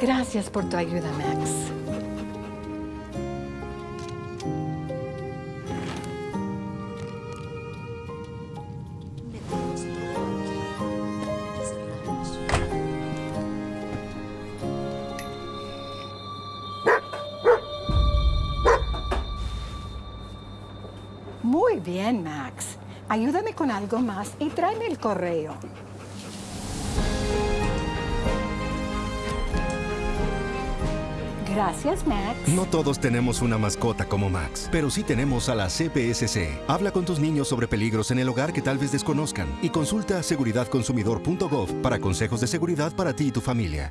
Gracias por tu ayuda, Max. Muy bien, Max. Ayúdame con algo más y tráeme el correo. Gracias, Max. No todos tenemos una mascota como Max, pero sí tenemos a la CPSC. Habla con tus niños sobre peligros en el hogar que tal vez desconozcan y consulta seguridadconsumidor.gov para consejos de seguridad para ti y tu familia.